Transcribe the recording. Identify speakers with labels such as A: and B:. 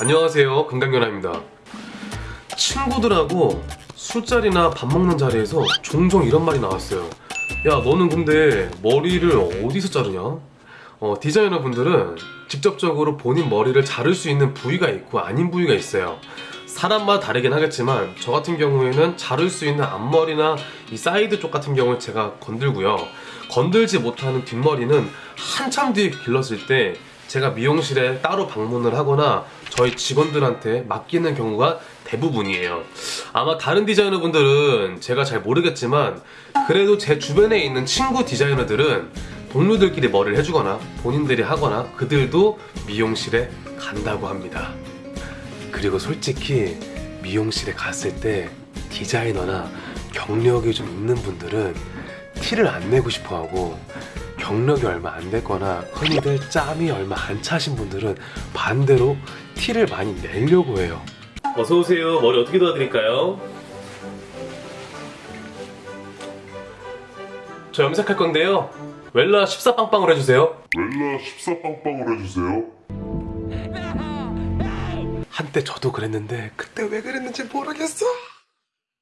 A: 안녕하세요. 건강연아입니다. 친구들하고 술자리나 밥 먹는 자리에서 종종 이런 말이 나왔어요. 야 너는 근데 머리를 어디서 자르냐? 어, 디자이너 분들은 직접적으로 본인 머리를 자를 수 있는 부위가 있고 아닌 부위가 있어요. 사람마다 다르긴 하겠지만 저 같은 경우에는 자를 수 있는 앞머리나 이 사이드 쪽 같은 경우는 제가 건들고요. 건들지 못하는 뒷머리는 한참 뒤에 길렀을 때 제가 미용실에 따로 방문을 하거나 저희 직원들한테 맡기는 경우가 대부분이에요. 아마 다른 디자이너분들은 제가 잘 모르겠지만 그래도 제 주변에 있는 친구 디자이너들은 동료들끼리 머리를 해주거나 본인들이 하거나 그들도 미용실에 간다고 합니다. 그리고 솔직히 미용실에 갔을 때 디자이너나 경력이 좀 있는 분들은 티를 안 내고 싶어 하고 경력이 얼마 안 됐거나 흔히들 짬이 얼마 안 차신 분들은 반대로 티를 많이 내려고 해요. 어서 오세요. 머리 어떻게 도와드릴까요? 저 염색할 건데요. 웰라 14빵빵을 해주세요.
B: 웰라 14빵빵을 해주세요.
A: 한때 저도 그랬는데 그때 왜 그랬는지 모르겠어.